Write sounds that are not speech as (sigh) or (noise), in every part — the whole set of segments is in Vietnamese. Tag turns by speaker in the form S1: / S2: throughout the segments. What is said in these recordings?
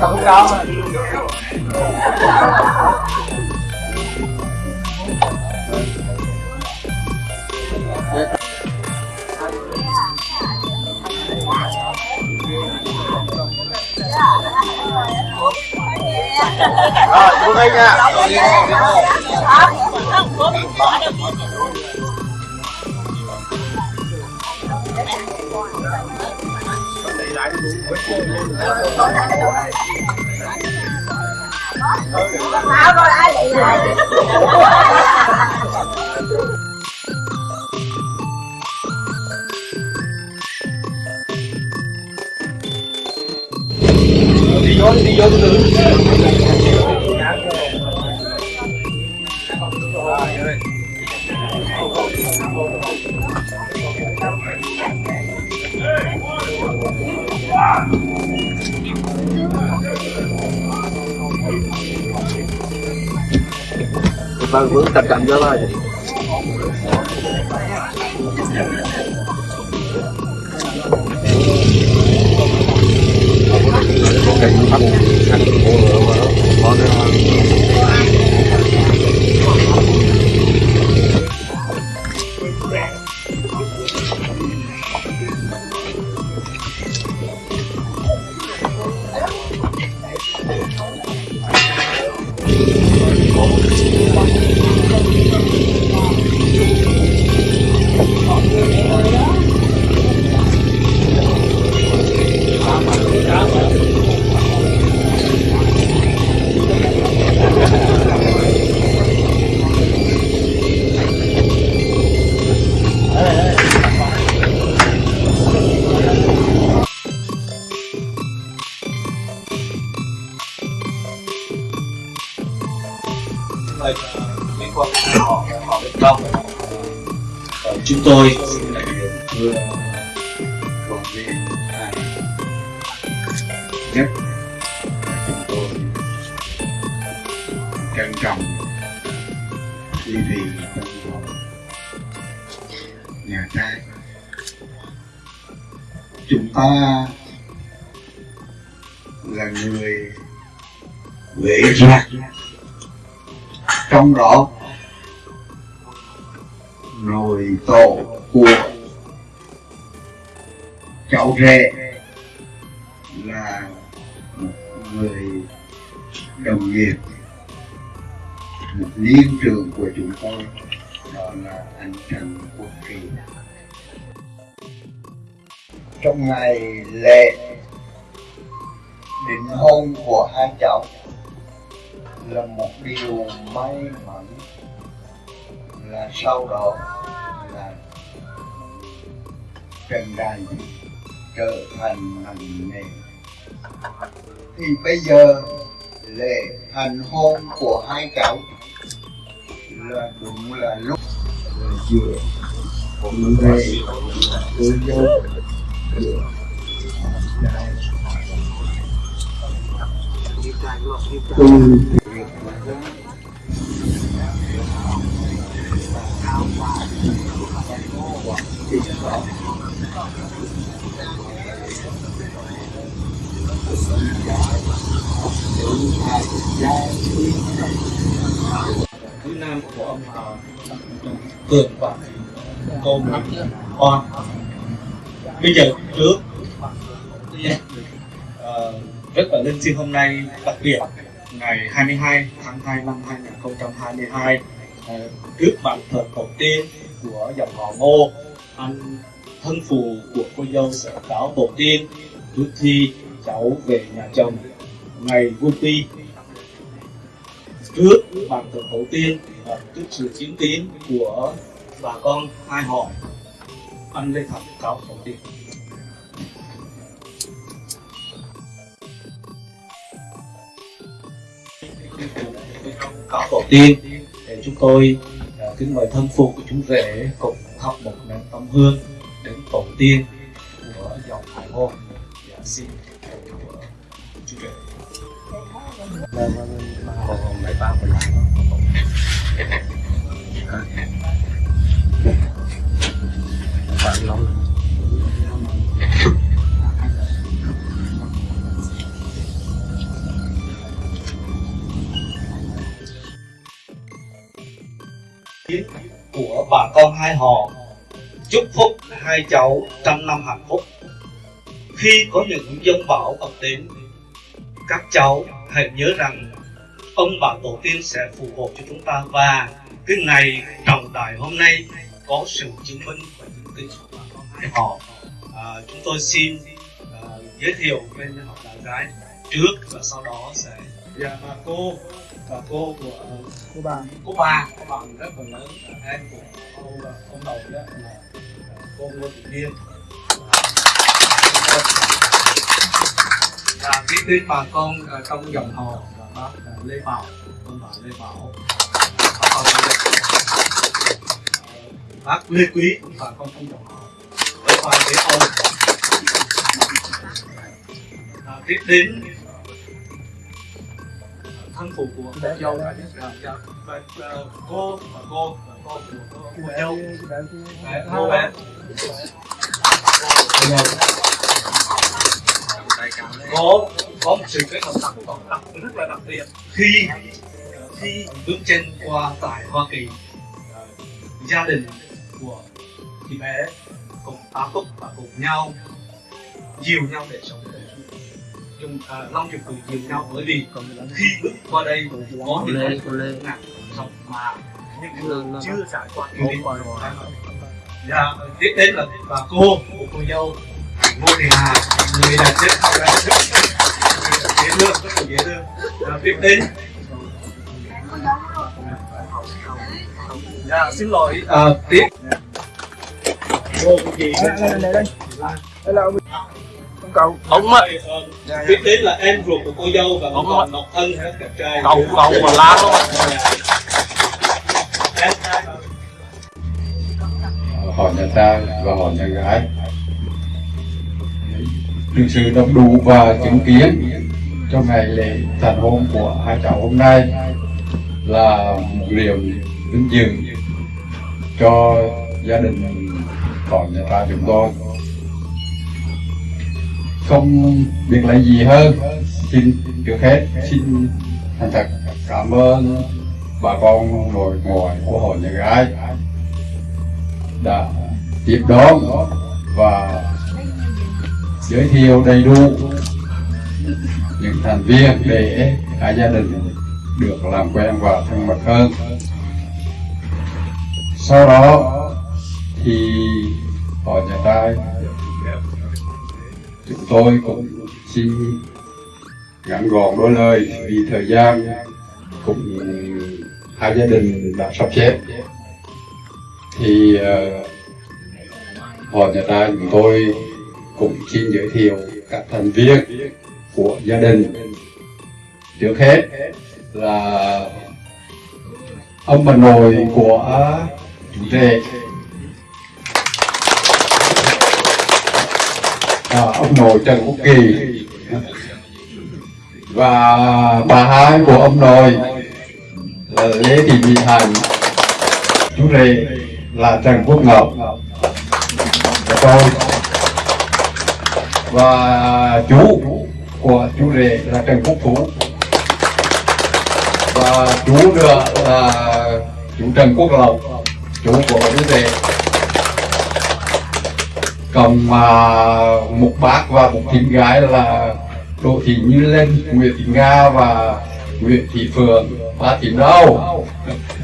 S1: không có
S2: Rồi, xuống đây nha.
S3: không, không, không, vậy lại?
S1: Đi vô đi vô từ
S2: Vâng, vững cẩn cẩn cho thôi.
S1: Gõ Để không bỏ lỡ những video hấp dẫn trân trọng. Đi vị nhà ta, chúng ta là người vệ gia trong đó, nồi tổ của cháu rể là một người đồng nghiệp một liên trường của chúng tôi, đó là anh Trần Quốc Kỳ. Trong ngày lễ định hôn của hai cháu là một điều may mắn, là sau đó là trần đàn trở thành nặng nề thì bây giờ lễ thành hôn của hai cháu là đúng là lúc là giữa con rể cô dâu giữa từ việc
S4: Thứ Nam của ông là Cường và cô Nguyễn Con. Bây giờ trước uh, rất là linh thiêng hôm nay đặc biệt ngày 22 tháng 2 năm 2022 uh, ờ, trước bàn thờ tổ tiên của dòng họ Ngô anh thân phù của cô dâu sẽ cáo tổ tiên trước khi cháu về nhà chồng ngày vui ti trước bàn thờ tổ tiên và trước sự chiến tín của bà con hai họ. Anh lê thật cáo tổ tiên cáo tổ tiên để chúng tôi à, kính mời thân phụ của chúng rể cùng thắp một nén tâm hương đến tổ tiên của dòng hải ngôn dạ, xin của bà con hai họ. Chúc phúc hai cháu trăm năm hạnh phúc. Khi có những dân bão ập đến, các cháu hãy nhớ rằng ông bà tổ tiên sẽ phù hộ cho chúng ta và cái ngày trọng đại hôm nay có sự chứng minh và những cái của họ à, chúng tôi xin à, giới thiệu bên họ là gái trước và sau đó sẽ dạ bà cô bà cô của
S5: cô bà.
S4: cô bà. Cô bà rất là lớn là em của ông ông đầu đó là cô Ngô Thị Liên và tiếp đến bà con ở trong dòng họ là bác là Lê Bảo ông bà Lê Bảo. Bà con bác Lê Quý bà con trong dòng họ với bà Thế Âu. À, tiếp đến thân phụ của cô dâu. Dạ, dạ. Và, ờ, cô và cô và cô của cô, cô dâu. Đấy, cô bé có có một sự kết hợp đặc đặc, đặc rất là đặc biệt. Khi khi bước chân qua tại Hoa Kỳ ờ, gia đình của chị bé cùng tá túc và cùng nhau dìu nhau để sống chung à, long chụp cười dìu nhau bởi vì khi bước qua đây có những
S5: Lê
S4: ngặt sống mà những người chưa trải qua. Nghiệm
S5: rồi.
S4: Dạ, tiếp đến là bà cô của cô dâu Ngô Thị Hà, người là chết hậu ra rất dễ thương, rất là dễ thương. Dạ, tiếp đến. Dạ, xin lỗi, à, tiếp. Cô chị
S5: đây đây đây đây là ông ông cậu.
S4: Ông á, tiếp đến là em ruột của cô dâu và ông còn Ngọc Ân, hết đẹp trai.
S5: Cậu cậu mà la luôn
S4: Em trai
S2: họ nhà trai và họ nhà gái được sự đông đủ và chứng kiến trong ngày lễ thành hôn của hai cháu hôm nay là một điều vinh dự cho gia đình còn nhà ta chúng tôi. Không biết lấy gì hơn, xin trước hết xin thành thật cảm ơn bà con nội ngoại của hội nhà gái đã tiếp đón và giới thiệu đầy đủ những thành viên để cả gia đình được làm quen và thân mật hơn. Sau đó thì họ nhà trai chúng tôi cũng xin ngắn gọn đôi lời vì thời gian cũng hai gia đình đã sắp xếp. Thì uh, họ nhà trai chúng tôi cũng xin giới thiệu các thành viên của gia đình. Trước hết là ông bà nội của chú rể à, ông nội Trần Quốc Kỳ. Và bà hai của ông nội là Lê Thị Mỹ Hạnh. Chú rể là Trần Quốc Ngọc. Và tôi và chú của chú rể là Trần Quốc Phú và chú nữa là chú Trần Quốc Lộc chú của chú rể cầm mà một bác và một thím gái là Đỗ Thị Như Lên, Nguyễn Thị Nga và Nguyễn Thị Phượng ba thím đâu?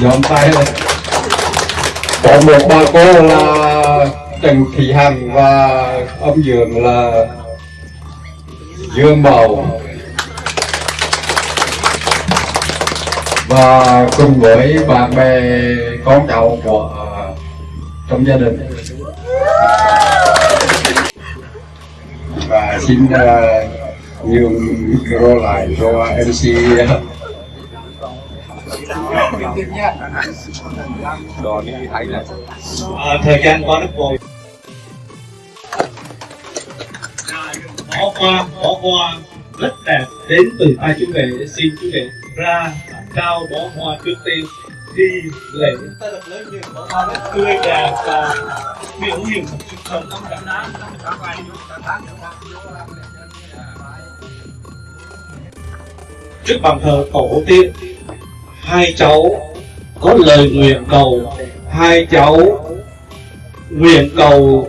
S2: Nhóm tay lên. Có một bà cô là Trần Thị Hằng và ông Dường là Dương Bảo và cùng với bạn bè con cháu của trong gia đình. Và xin uh, nhường micro lại cho MC
S4: à, thời gian qua rất vội bỏ qua bỏ qua, rất đẹp. Đến từ tay chú rể xin chú rể ra trao bó hoa trước tiên. Đi lễ ta được lấy nhiều bó hoa rất tươi đẹp và biểu hiện một sự sống trong cảm trước bàn thờ tổ tiên, hai cháu có lời nguyện cầu. Hai cháu nguyện cầu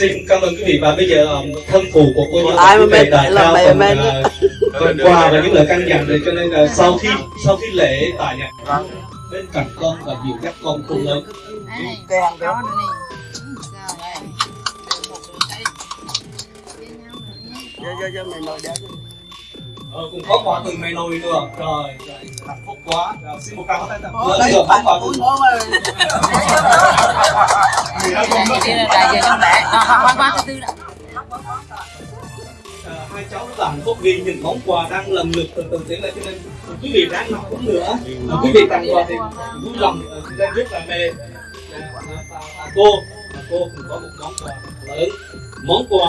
S4: xin cảm ơn quý vị. Và bây giờ um, thân phụ của cô
S6: mà
S4: quý vị đã trao phần, phần (laughs) quà và những lời căn dặn này. Cho nên là sau khi sau khi lễ tại nhà bên cạnh con và dìu dắt con cùng lớn.
S3: Này.
S6: Kèm
S3: đó nữa này rồi đây một đứa đây
S4: ờ, cũng có quà từ mẹ nuôi nữa rồi rồi, hạnh phúc quá. Rồi, xin một pháo tay lớn
S6: lấy
S4: được
S6: bạn của
S4: từ
S6: nó mà
S3: đây là diện con mẹ hoa hoa thứ tư đó
S4: À, hai cháu rất là hạnh phúc vì những món quà đang lần lượt từ từ tiến lên cho nên quý vị ráng nằm uống nữa. À, quý vị tặng quà thì vui lòng ờ, đây rất là mê. À, cô. À, cô cũng có một món quà lớn. Món quà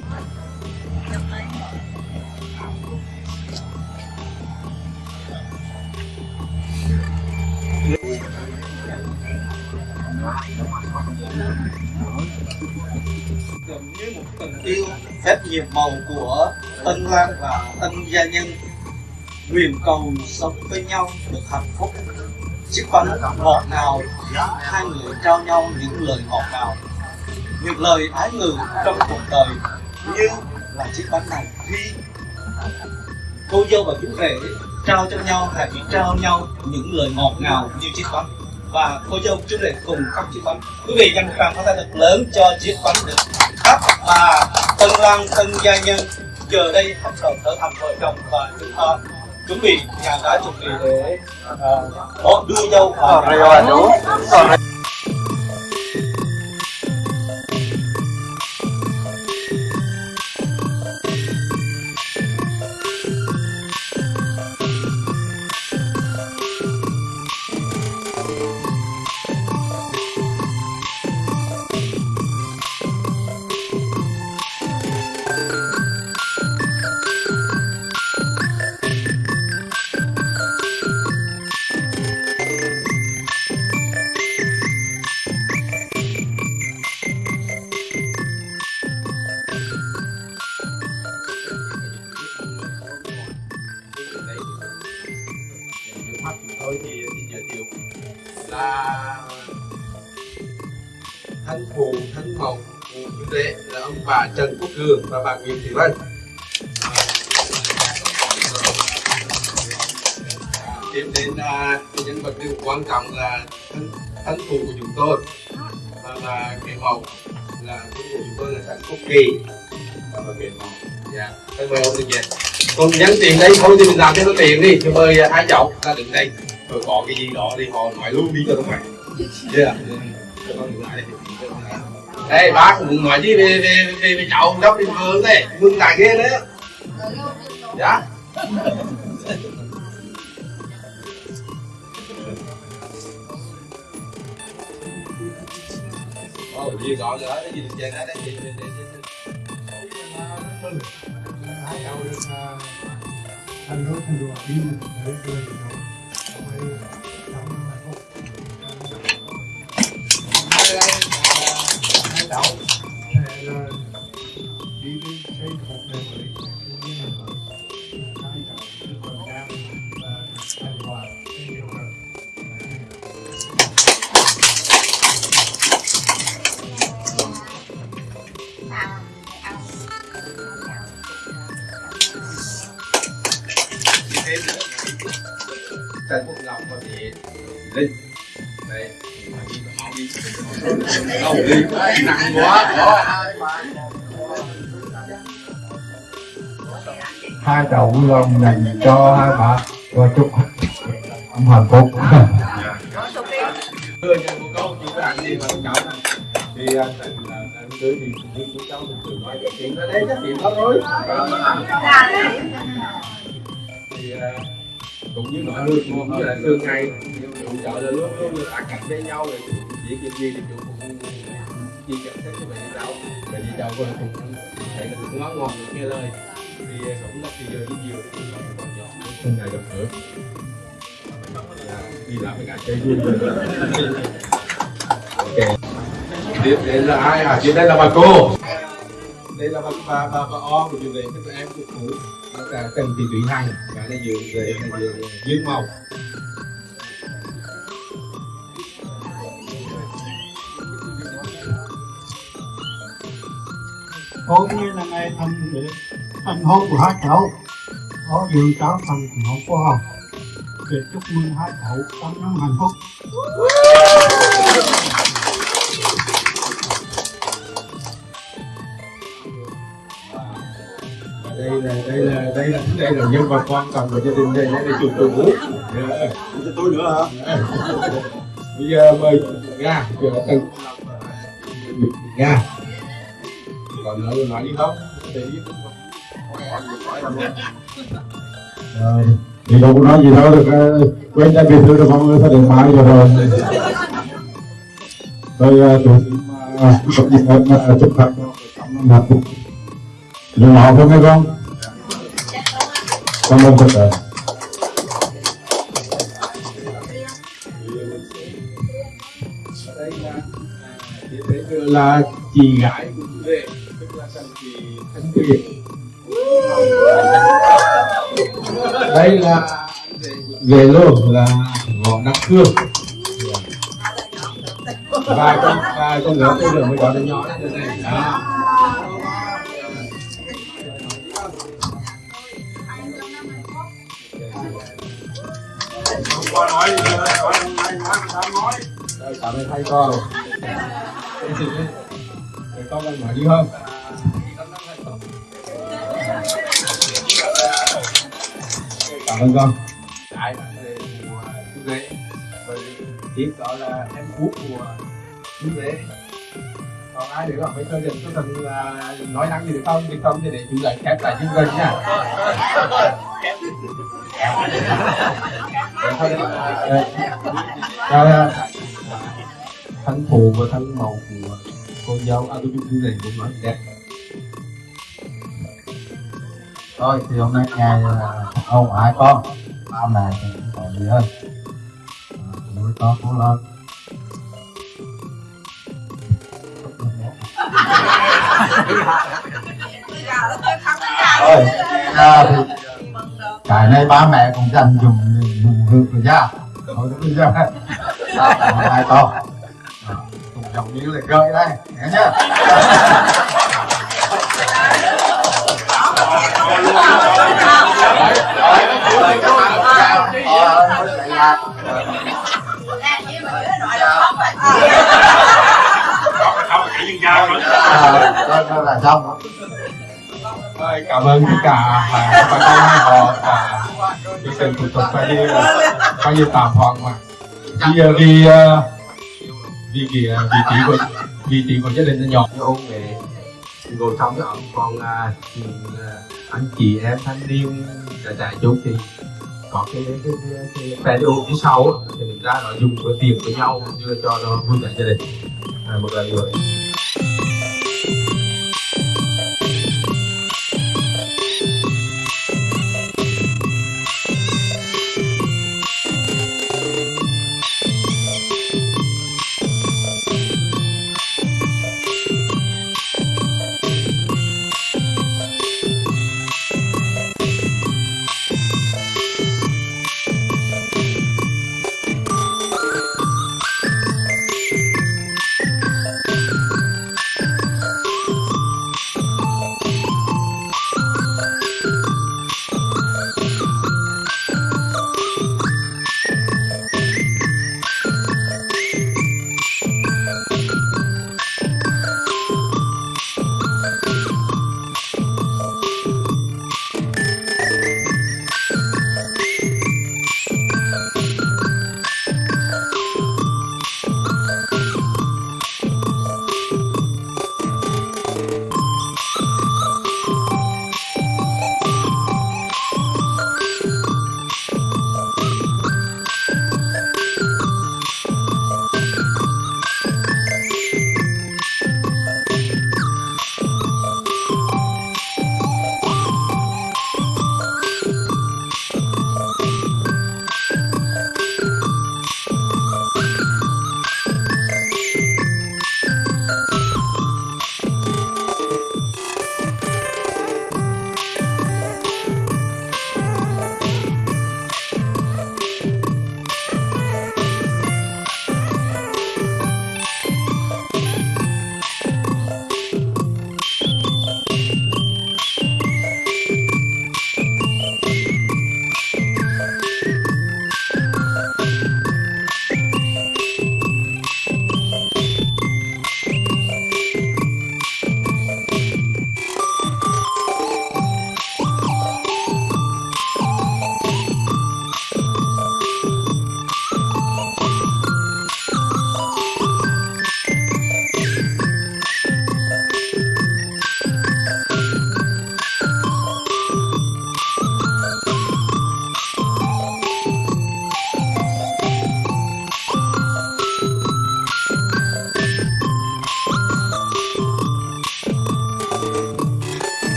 S4: màu của Tân Lan và Tân Gia Nhân. Nguyện cầu sống với nhau được hạnh phúc. Chiếc bánh ngọt ngào, hai người trao nhau những lời ngọt ngào. Những lời ái ngữ trong cuộc đời như là chiếc bánh này. Khi cô dâu và chú rể trao cho nhau hãy chỉ trao nhau những lời ngọt ngào như chiếc bánh. Và cô dâu, chú rể cùng cắt chiếc bánh. Quý vị dành một tràng pháo tay thật lớn cho chiếc bánh được cắt và tân lan tân gia nhân giờ đây bắt đầu trở thành vợ chồng và chúng ta chuẩn bị nhà gái chuẩn bị để uh, đưa dâu vào
S7: Trần và bạn Nguyễn Thị Vân tiếp đến là cái nhân vật điều quan trọng là thân thân phụ của chúng tôi. Và là cái mẫu là thân phụ của chúng tôi là Trần Quốc Kỳ. Và là cái mẫu dạ thân mời ông Tuyệt còn nhắn tiền đây, thôi thì mình làm cho nó tiền đi, cho mời à, hai cháu ra đứng đây. Rồi có cái gì đó thì họ nói luôn đi cho nó khỏe. Yeah đây bác cũng nói gì về về về, về cháu đốc đi vườn này mừng tài ghê đấy. Dạ. Ờ, Ồ, gì đó nữa, cái gì được chơi đó, đấy, gì, gì, gì, gì.
S8: hai thành đùa đi đấy cười với cháu đi phúc
S2: hai cháu sẽ là đi đến xây một đời mới như này rồi hai cháu được
S7: đi nặng quá
S2: hai chậu lòng này cho hai bà. Và chúc ông hạnh phúc
S7: đưa cho cô câu chỉ có đi vào cháu thì anh thành là anh tới thì à, đi của cháu thì thường nói chuyện đó đấy, chắc chuyện đó thôi. Thì à, cũng như mọi người, cũng như là thường ngày chủ trợ là luôn luôn là ăn cạnh với nhau rồi, chỉ chuyện gì thì chủ cũng chia sẻ hết cho bạn cháu bạn cháu của cũng thấy là cũng ngon ngon được nghe lời. Thì cũng đất thì giờ đi nhiều thì còn nhỏ. Thường ngày gặp gỡ. Đi làm với cả chơi vui ok. Tiếp đến là ai à? Chị đây là bà cô. Đây là bà bà bà, bà o của trường này tức là em của cũ là cần thì tùy hằng và là dường về là dường màu.
S9: Hôm nay là ngày thành thành hôn của hai cháu có dự cháu thành hôn của họ. Để chúc mừng hai cháu trăm năm hạnh phúc.
S7: Đây là đây là đây là đây là nhân vật quan trọng của gia đình đây đây là chủ tịch vũ cho tôi nữa hả? Bây giờ mời nga nga còn nói nói đi không? Để
S2: thì đâu có nói gì đâu được ờ, quên ra biệt thư được mọi người sẽ điện thoại rồi rồi. Tôi ờ, tôi xin ờ, chúc những em ờ, chúc thật trăm hạnh phúc nhưng mà không nghe con con ơn thật rồi
S7: đây là đây là chị gái của chú rể tức là thằng chị thanh tuyền đây là về luôn là ngọn đắc cương và con và con lớn tôi lớn mới gọi là nhỏ như thế này đó Rồi, nói ơn thầy con Thầy con đang nói đi không? Cảm ơn con Đại bạn về mùa chú rể tiếp đó là em phúc mùa chú rể còn ai để không? Mấy tôi đừng có cần nói năng gì được không? Thì không thì để chú rể khép lại chú rể nha Rồi thôi, ờ, rồi, thân phụ và thân mẫu của cô dâu à tôi chung này cũng nói đẹp.
S9: Thôi thì hôm nay ngày à, ông hai con ba mẹ thì cũng còn gì hơn? À, Nuôi con cũng lên. Ôi, à, thì cái này ba mẹ cũng dành dùng dùng hương rồi cha thôi bây giờ hai con? Cùng giống như là gợi đây nghe nhá Đó, là xong
S7: Rồi, cảm ơn tất cả bà con hai họ và cái sự thủ tục phải đi phải đi tạm hoãn mà. Bây giờ thì uh, vì cái à, vị trí của vị trí của gia đình nó nhỏ. Như ông để ngồi trong cái còn à, à, anh chị em thanh niên dạ, dạ, đại chạy chút thì có cái cái cái, cái, cái video phía sau á, thì mình ra nó dùng cái tiền với nhau như cho nó vui vẻ gia đình. À, một lần nữa.